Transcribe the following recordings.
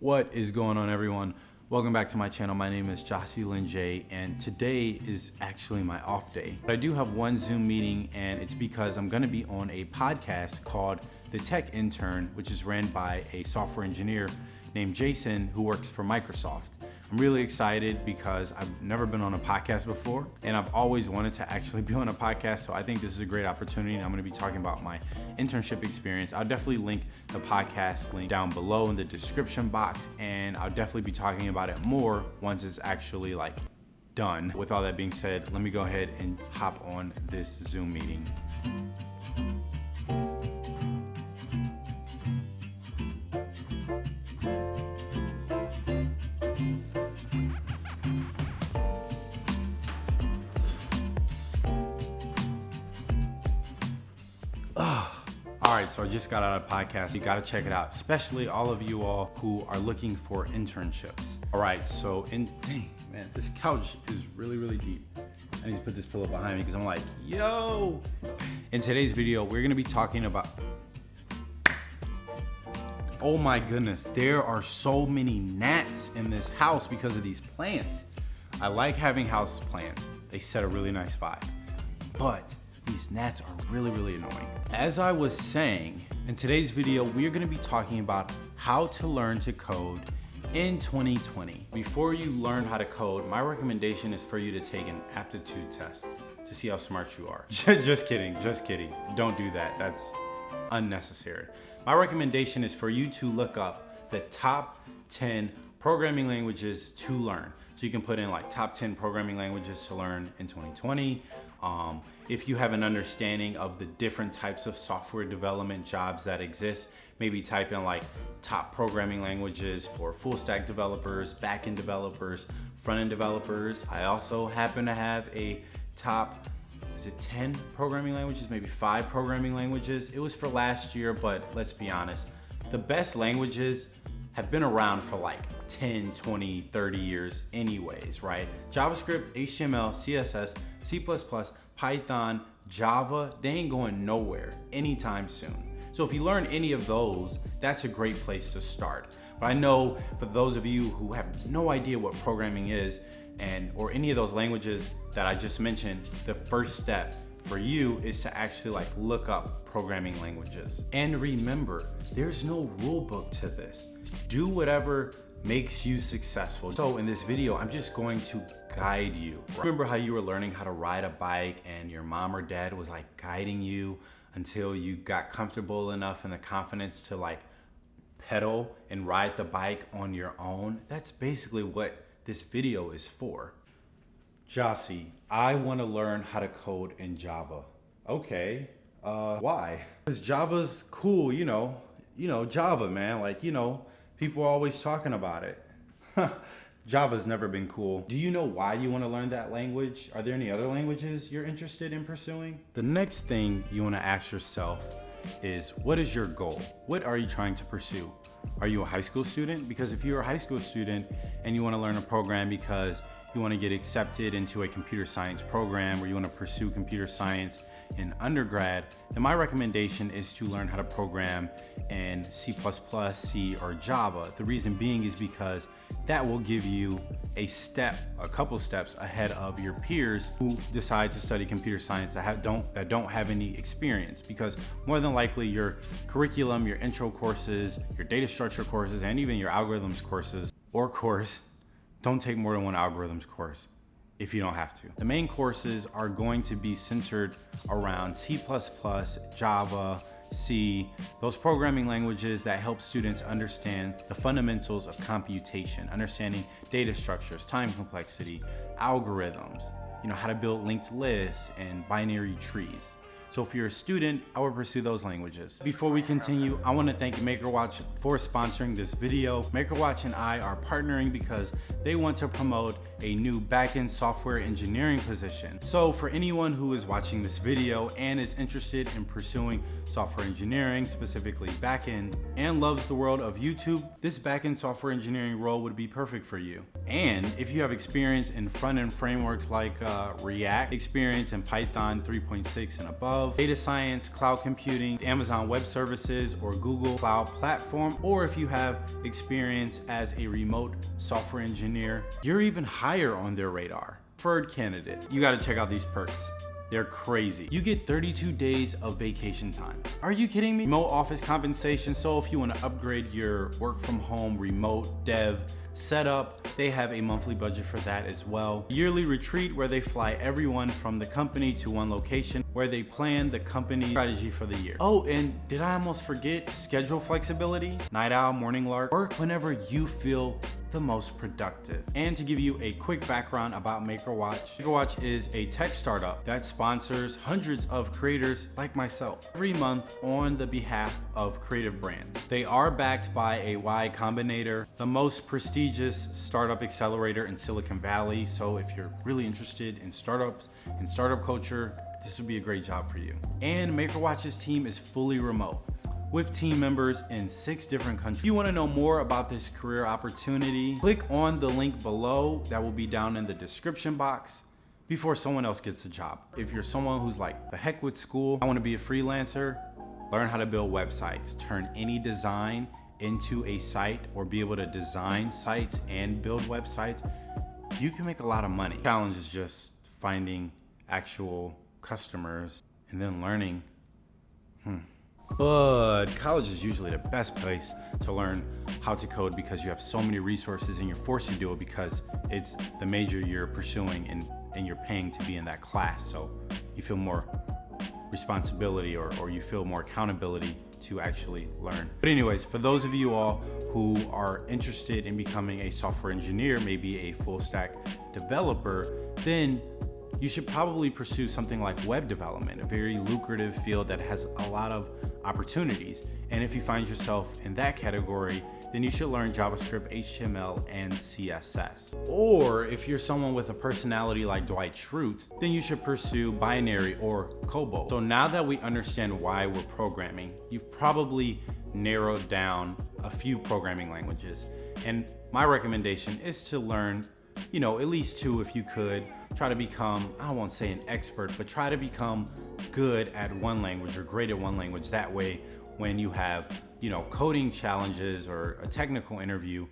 What is going on everyone? Welcome back to my channel. My name is Jocelyn J and today is actually my off day. But I do have one Zoom meeting and it's because I'm gonna be on a podcast called The Tech Intern, which is ran by a software engineer named Jason who works for Microsoft. I'm really excited because I've never been on a podcast before and I've always wanted to actually be on a podcast. So I think this is a great opportunity. I'm gonna be talking about my internship experience. I'll definitely link the podcast link down below in the description box and I'll definitely be talking about it more once it's actually like done. With all that being said, let me go ahead and hop on this Zoom meeting. All right, so I just got out of podcast. You gotta check it out, especially all of you all who are looking for internships. All right, so in, dang, man, this couch is really, really deep. I need to put this pillow behind me because I'm like, yo. In today's video, we're gonna be talking about, oh my goodness, there are so many gnats in this house because of these plants. I like having house plants. They set a really nice vibe, but these gnats are really, really annoying. As I was saying, in today's video, we're gonna be talking about how to learn to code in 2020. Before you learn how to code, my recommendation is for you to take an aptitude test to see how smart you are. just kidding, just kidding. Don't do that, that's unnecessary. My recommendation is for you to look up the top 10 programming languages to learn. So you can put in like top 10 programming languages to learn in 2020. Um, if you have an understanding of the different types of software development jobs that exist, maybe type in like top programming languages for full stack developers, backend developers, front-end developers. I also happen to have a top is it 10 programming languages, maybe five programming languages. It was for last year, but let's be honest. The best languages have been around for like 10, 20, 30 years anyways, right? JavaScript, HTML, CSS, C++, Python, Java, they ain't going nowhere anytime soon. So if you learn any of those, that's a great place to start. But I know for those of you who have no idea what programming is and or any of those languages that I just mentioned, the first step for you is to actually like look up programming languages. And remember, there's no rule book to this. Do whatever makes you successful. So in this video, I'm just going to guide you. Remember how you were learning how to ride a bike and your mom or dad was like guiding you until you got comfortable enough and the confidence to like pedal and ride the bike on your own? That's basically what this video is for. Jossie, I want to learn how to code in Java. Okay, uh, why? Because Java's cool, you know, you know, Java, man. Like, you know, people are always talking about it. Java's never been cool. Do you know why you want to learn that language? Are there any other languages you're interested in pursuing? The next thing you want to ask yourself is what is your goal? What are you trying to pursue? Are you a high school student? Because if you're a high school student and you want to learn a program because you want to get accepted into a computer science program or you want to pursue computer science in undergrad, then my recommendation is to learn how to program in C++, C, or Java. The reason being is because that will give you a step, a couple steps ahead of your peers who decide to study computer science that have, don't that don't have any experience because more than likely your curriculum, your intro courses, your data structure courses, and even your algorithms courses or course don't take more than one algorithms course if you don't have to. The main courses are going to be centered around C++, Java, C, those programming languages that help students understand the fundamentals of computation, understanding data structures, time complexity, algorithms, you know, how to build linked lists and binary trees. So if you're a student, I would pursue those languages. Before we continue, I wanna thank MakerWatch for sponsoring this video. MakerWatch and I are partnering because they want to promote a new backend software engineering position. So for anyone who is watching this video and is interested in pursuing software engineering, specifically backend, and loves the world of YouTube, this backend software engineering role would be perfect for you. And if you have experience in front-end frameworks like uh, React, experience in Python 3.6 and above, data science, cloud computing, Amazon Web Services, or Google Cloud Platform, or if you have experience as a remote software engineer, you're even higher on their radar. Preferred candidate, you gotta check out these perks. They're crazy. You get 32 days of vacation time. Are you kidding me? Remote office compensation. So if you want to upgrade your work from home, remote dev, setup. They have a monthly budget for that as well. Yearly retreat where they fly everyone from the company to one location where they plan the company strategy for the year. Oh, and did I almost forget schedule flexibility? Night owl, morning lark, work whenever you feel the most productive. And to give you a quick background about MakerWatch, MakerWatch is a tech startup that sponsors hundreds of creators like myself every month on the behalf of creative brands. They are backed by a Y Combinator, the most prestigious startup accelerator in Silicon Valley. So if you're really interested in startups and startup culture, this would be a great job for you. And MakerWatch's team is fully remote with team members in six different countries. If you wanna know more about this career opportunity, click on the link below that will be down in the description box before someone else gets the job. If you're someone who's like, the heck with school, I wanna be a freelancer, learn how to build websites, turn any design into a site or be able to design sites and build websites, you can make a lot of money. Challenge is just finding actual customers and then learning. Hmm. But college is usually the best place to learn how to code because you have so many resources and you're forced to do it because it's the major you're pursuing and, and you're paying to be in that class. So you feel more responsibility or, or you feel more accountability to actually learn. But anyways, for those of you all who are interested in becoming a software engineer, maybe a full stack developer, then you should probably pursue something like web development, a very lucrative field that has a lot of opportunities. And if you find yourself in that category, then you should learn JavaScript, HTML, and CSS. Or if you're someone with a personality like Dwight Schrute, then you should pursue binary or COBOL. So now that we understand why we're programming, you've probably narrowed down a few programming languages. And my recommendation is to learn, you know, at least two if you could, try to become, I won't say an expert, but try to become good at one language or great at one language. That way, when you have, you know, coding challenges or a technical interview,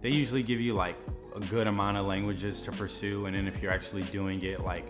they usually give you like a good amount of languages to pursue. And then if you're actually doing it like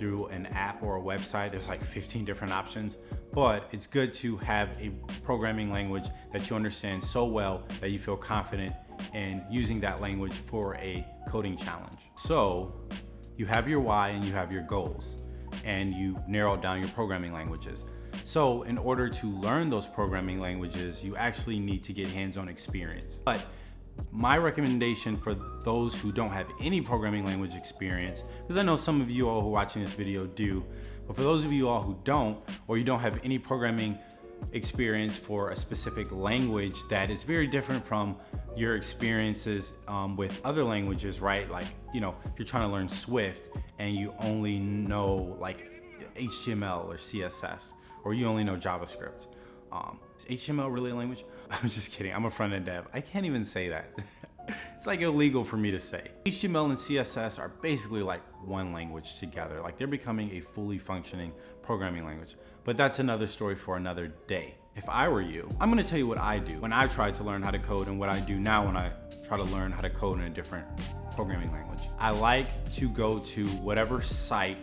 through an app or a website, there's like 15 different options. But it's good to have a programming language that you understand so well that you feel confident in using that language for a coding challenge. So you have your why and you have your goals and you narrow down your programming languages. So in order to learn those programming languages, you actually need to get hands-on experience. But my recommendation for those who don't have any programming language experience, because I know some of you all who are watching this video do, but for those of you all who don't, or you don't have any programming experience for a specific language that is very different from your experiences um, with other languages, right? Like, you know, if you're trying to learn Swift and you only know like HTML or CSS, or you only know JavaScript. Um, is HTML really a language? I'm just kidding, I'm a front-end dev. I can't even say that. it's like illegal for me to say. HTML and CSS are basically like one language together. Like they're becoming a fully functioning programming language. But that's another story for another day. If I were you, I'm gonna tell you what I do when I try to learn how to code and what I do now when I try to learn how to code in a different programming language. I like to go to whatever site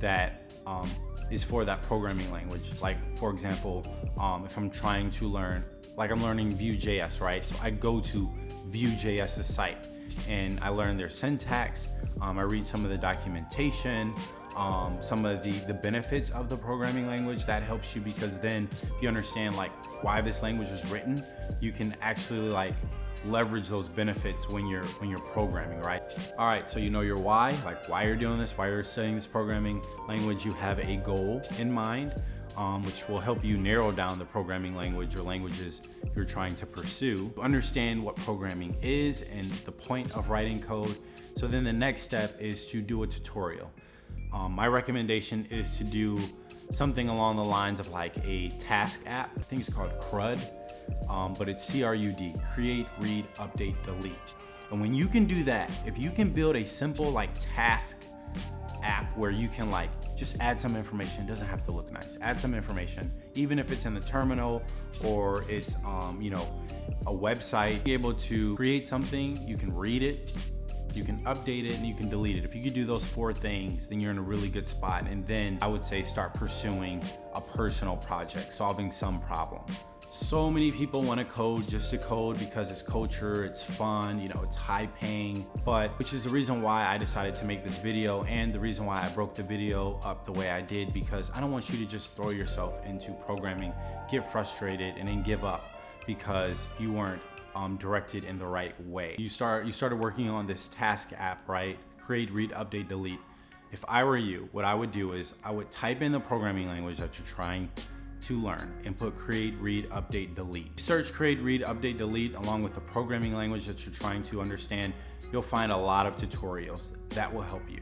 that um, is for that programming language. Like for example, um, if I'm trying to learn, like I'm learning Vue.js, right? So I go to Vue.js's site and I learn their syntax. Um, I read some of the documentation um, some of the, the benefits of the programming language, that helps you because then if you understand like why this language was written, you can actually like leverage those benefits when you're when you're programming, right? All right, so you know your why, like why you're doing this, why you're studying this programming language. You have a goal in mind, um, which will help you narrow down the programming language or languages you're trying to pursue. Understand what programming is and the point of writing code. So then the next step is to do a tutorial. Um, my recommendation is to do something along the lines of like a task app. I think it's called CRUD, um, but it's C-R-U-D, create, read, update, delete. And when you can do that, if you can build a simple like task app where you can like just add some information. It doesn't have to look nice. Add some information, even if it's in the terminal or it's, um, you know, a website. Be able to create something, you can read it, you can update it and you can delete it. If you could do those four things, then you're in a really good spot. And then I would say start pursuing a personal project, solving some problem. So many people want to code just to code because it's culture, it's fun, you know, it's high paying, but which is the reason why I decided to make this video and the reason why I broke the video up the way I did because I don't want you to just throw yourself into programming, get frustrated and then give up because you weren't um, directed in the right way. You start you started working on this task app, right? Create, read, update, delete. If I were you, what I would do is I would type in the programming language that you're trying to learn and put create, read, update, delete. Search create, read, update, delete along with the programming language that you're trying to understand. You'll find a lot of tutorials that will help you.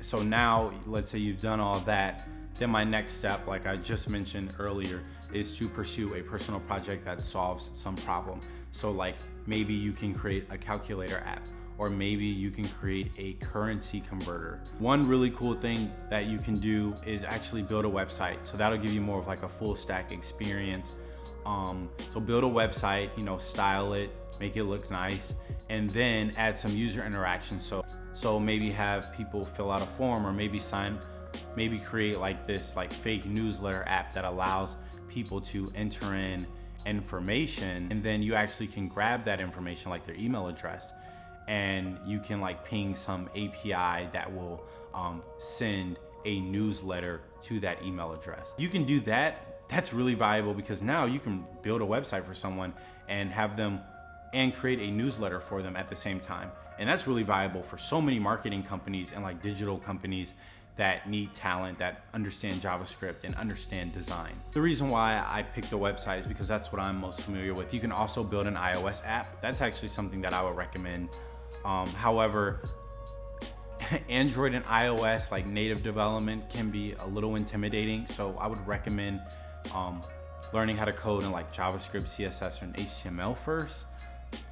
So now, let's say you've done all that, then my next step, like I just mentioned earlier, is to pursue a personal project that solves some problem. So like maybe you can create a calculator app or maybe you can create a currency converter. One really cool thing that you can do is actually build a website. So that'll give you more of like a full stack experience. Um, so build a website, you know, style it, make it look nice, and then add some user interaction. So, so maybe have people fill out a form or maybe sign, maybe create like this like fake newsletter app that allows people to enter in information and then you actually can grab that information like their email address and you can like ping some API that will um, send a newsletter to that email address. You can do that. That's really valuable because now you can build a website for someone and have them and create a newsletter for them at the same time. And that's really valuable for so many marketing companies and like digital companies that need talent that understand JavaScript and understand design. The reason why I picked a website is because that's what I'm most familiar with. You can also build an iOS app. That's actually something that I would recommend. Um, however, Android and iOS like native development can be a little intimidating. So I would recommend um, learning how to code in like JavaScript, CSS, and HTML first.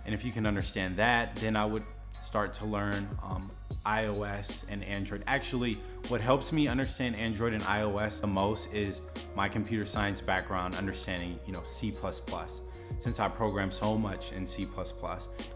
And if you can understand that, then I would start to learn um, iOS and Android. Actually, what helps me understand Android and iOS the most is my computer science background, understanding, you know, C++. Since I programmed so much in C++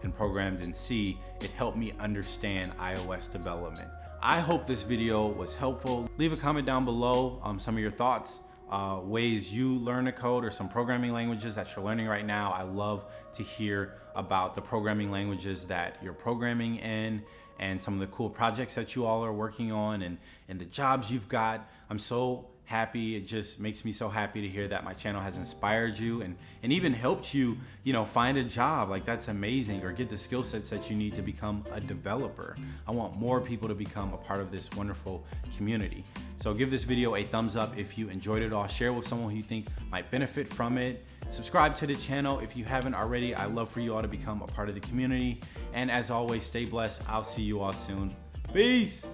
and programmed in C, it helped me understand iOS development. I hope this video was helpful. Leave a comment down below um, some of your thoughts uh, ways you learn a code or some programming languages that you're learning right now. I love to hear about the programming languages that you're programming in and some of the cool projects that you all are working on and, and the jobs you've got. I'm so happy. It just makes me so happy to hear that my channel has inspired you and, and even helped you, you know, find a job. Like that's amazing or get the skill sets that you need to become a developer. I want more people to become a part of this wonderful community. So give this video a thumbs up if you enjoyed it all. Share with someone who you think might benefit from it. Subscribe to the channel if you haven't already. I love for you all to become a part of the community. And as always, stay blessed. I'll see you all soon. Peace.